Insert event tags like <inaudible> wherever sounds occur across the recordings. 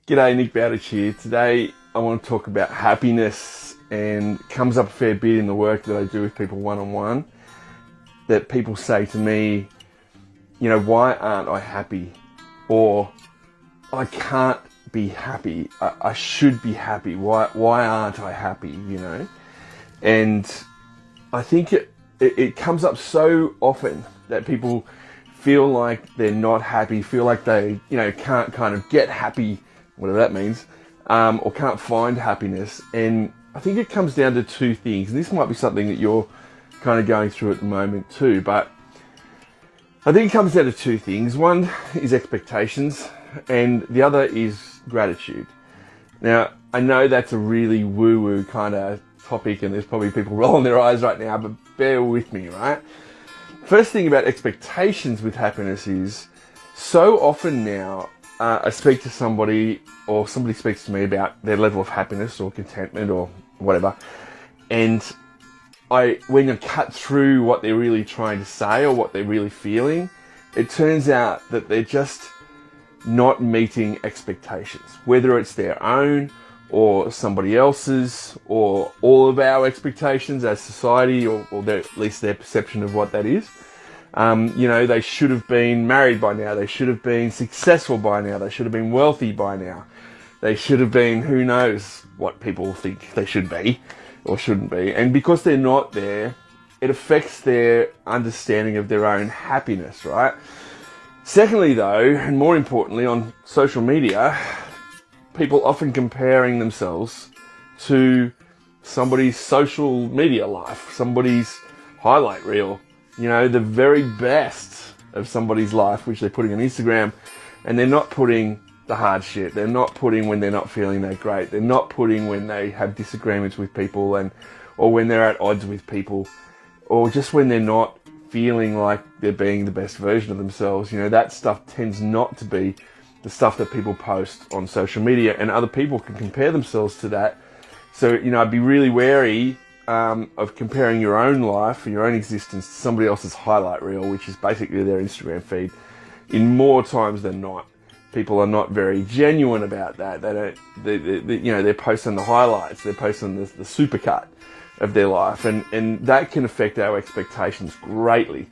G'day, Nick Bowditch here. Today I want to talk about happiness and comes up a fair bit in the work that I do with people one on one. That people say to me, you know, why aren't I happy? Or I can't be happy. I, I should be happy. Why why aren't I happy? You know? And I think it, it, it comes up so often that people feel like they're not happy, feel like they, you know, can't kind of get happy whatever that means, um, or can't find happiness. And I think it comes down to two things. And this might be something that you're kind of going through at the moment too. But I think it comes down to two things. One is expectations, and the other is gratitude. Now, I know that's a really woo woo kind of topic, and there's probably people <laughs> rolling their eyes right now, but bear with me, right? First thing about expectations with happiness is so often now uh, I speak to somebody or somebody speaks to me about their level of happiness or contentment or whatever, and I when you cut through what they're really trying to say or what they're really feeling, it turns out that they're just not meeting expectations, whether it's their own or somebody else's or all of our expectations as society or, or their, at least their perception of what that is. Um, you know, they should have been married by now. They should have been successful by now. They should have been wealthy by now. They should have been, who knows what people think they should be or shouldn't be. And because they're not there, it affects their understanding of their own happiness, right? Secondly, though, and more importantly, on social media, people often comparing themselves to somebody's social media life, somebody's highlight reel, you know, the very best of somebody's life, which they're putting on Instagram, and they're not putting the hard shit. They're not putting when they're not feeling that great. They're not putting when they have disagreements with people and or when they're at odds with people or just when they're not feeling like they're being the best version of themselves. You know, that stuff tends not to be the stuff that people post on social media and other people can compare themselves to that. So, you know, I'd be really wary um, of comparing your own life and your own existence to somebody else's highlight reel, which is basically their Instagram feed, in more times than not. People are not very genuine about that. They don't, they, they, they, you know, they're posting the highlights, they're posting the, the supercut of their life, and, and that can affect our expectations greatly.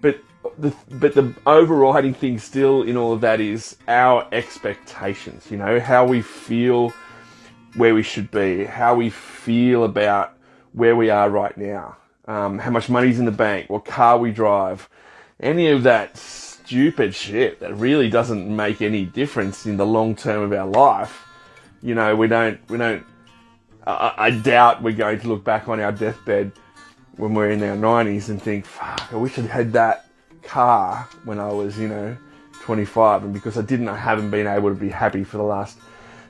But the, but the overriding thing still in all of that is our expectations, you know, how we feel where we should be, how we feel about where we are right now, um, how much money's in the bank, what car we drive, any of that stupid shit that really doesn't make any difference in the long term of our life. You know, we don't, we don't, I, I doubt we're going to look back on our deathbed when we're in our 90s and think, fuck, I wish I'd had that car when I was, you know, 25 and because I didn't, I haven't been able to be happy for the last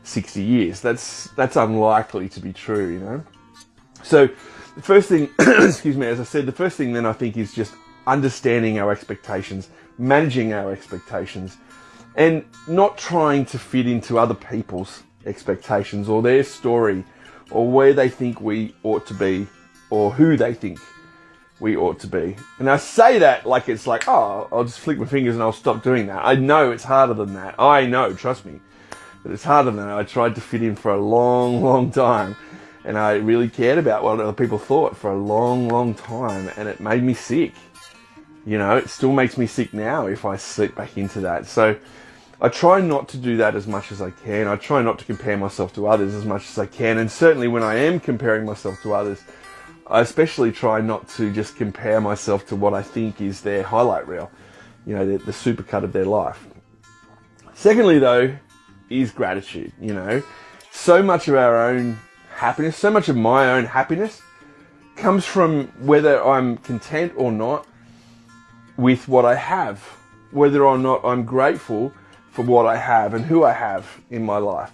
60 years. That's, that's unlikely to be true, you know? So the first thing, <clears throat> excuse me, as I said, the first thing then I think is just understanding our expectations, managing our expectations, and not trying to fit into other people's expectations or their story or where they think we ought to be or who they think we ought to be. And I say that like it's like, oh, I'll just flick my fingers and I'll stop doing that. I know it's harder than that. I know, trust me. But it's harder than that. I tried to fit in for a long, long time and I really cared about what other people thought for a long, long time, and it made me sick. You know, it still makes me sick now if I slip back into that. So I try not to do that as much as I can. I try not to compare myself to others as much as I can, and certainly when I am comparing myself to others, I especially try not to just compare myself to what I think is their highlight reel, you know, the, the supercut of their life. Secondly, though, is gratitude. You know, so much of our own happiness, so much of my own happiness comes from whether I'm content or not with what I have, whether or not I'm grateful for what I have and who I have in my life.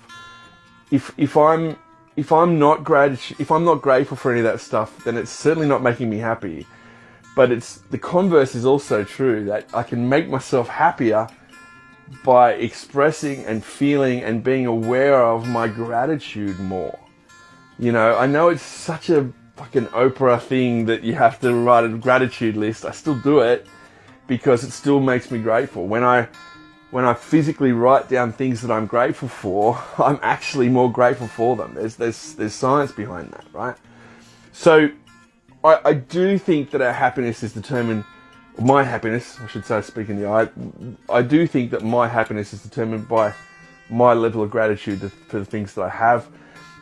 If if I'm if I'm not grat- if I'm not grateful for any of that stuff, then it's certainly not making me happy. But it's the converse is also true that I can make myself happier by expressing and feeling and being aware of my gratitude more. You know, I know it's such a fucking Oprah thing that you have to write a gratitude list. I still do it because it still makes me grateful. When I when I physically write down things that I'm grateful for, <laughs> I'm actually more grateful for them. There's there's there's science behind that, right? So I, I do think that our happiness is determined my happiness, I should say, speaking the I, I do think that my happiness is determined by my level of gratitude for the things that I have.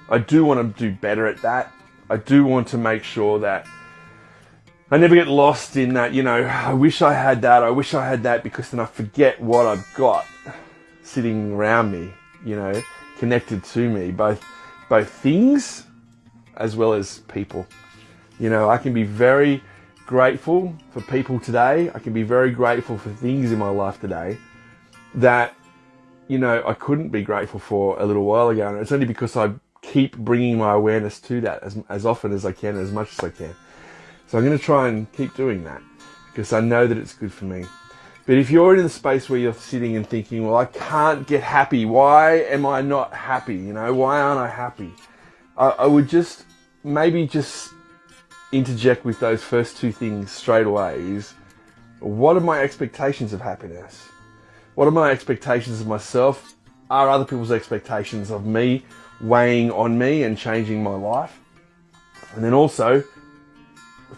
I do want to do better at that. I do want to make sure that I never get lost in that, you know, I wish I had that, I wish I had that, because then I forget what I've got sitting around me, you know, connected to me, both both things as well as people. You know, I can be very grateful for people today. I can be very grateful for things in my life today that, you know, I couldn't be grateful for a little while ago. And it's only because I keep bringing my awareness to that as, as often as I can, as much as I can. So I'm going to try and keep doing that because I know that it's good for me. But if you're in the space where you're sitting and thinking, well, I can't get happy. Why am I not happy? You know, why aren't I happy? I, I would just maybe just interject with those first two things straight away is what are my expectations of happiness? What are my expectations of myself? Are other people's expectations of me weighing on me and changing my life? And then also,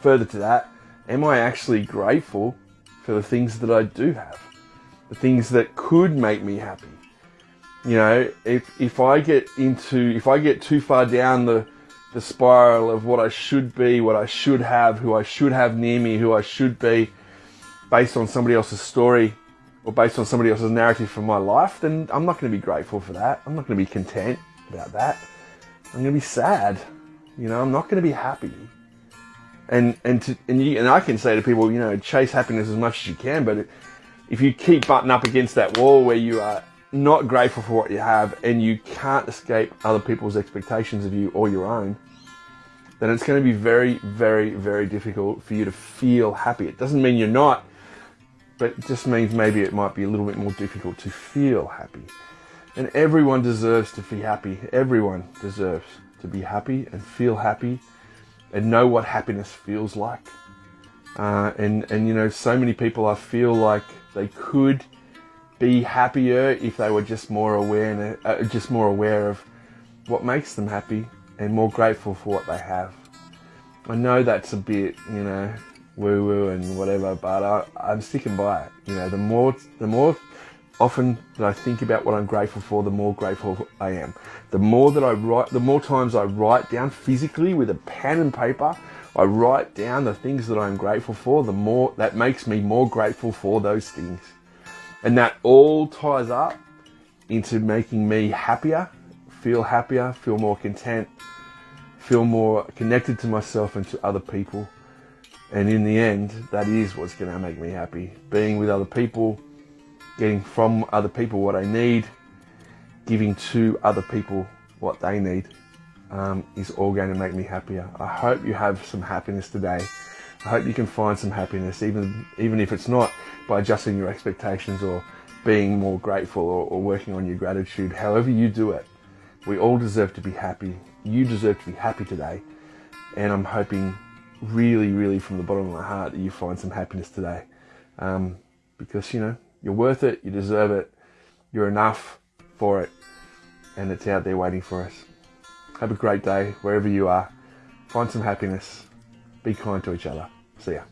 further to that, am I actually grateful for the things that I do have? The things that could make me happy? You know, if, if I get into, if I get too far down the, the spiral of what I should be, what I should have, who I should have near me, who I should be, based on somebody else's story or based on somebody else's narrative from my life, then I'm not going to be grateful for that. I'm not going to be content about that. I'm going to be sad. You know, I'm not going to be happy. And and to, and you, and I can say to people, you know, chase happiness as much as you can, but if you keep butting up against that wall where you are not grateful for what you have and you can't escape other people's expectations of you or your own, then it's going to be very, very, very difficult for you to feel happy. It doesn't mean you're not, but it just means maybe it might be a little bit more difficult to feel happy. And everyone deserves to be happy. Everyone deserves to be happy and feel happy and know what happiness feels like. Uh, and, and, you know, so many people I feel like they could be happier if they were just more aware, uh, just more aware of what makes them happy and more grateful for what they have. I know that's a bit, you know, woo woo and whatever, but I, I'm sticking by it. You know, the more, the more often that I think about what I'm grateful for, the more grateful I am. The more that I write, the more times I write down physically with a pen and paper, I write down the things that I'm grateful for, the more that makes me more grateful for those things. And that all ties up into making me happier, feel happier, feel more content, feel more connected to myself and to other people. And in the end, that is what's going to make me happy. Being with other people, getting from other people what I need, giving to other people what they need um, is all going to make me happier. I hope you have some happiness today. I hope you can find some happiness, even even if it's not by adjusting your expectations or being more grateful or, or working on your gratitude. However you do it, we all deserve to be happy. You deserve to be happy today, and I'm hoping really, really from the bottom of my heart that you find some happiness today, um, because you know you're worth it, you deserve it, you're enough for it, and it's out there waiting for us. Have a great day wherever you are. Find some happiness. Be kind to each other. See ya.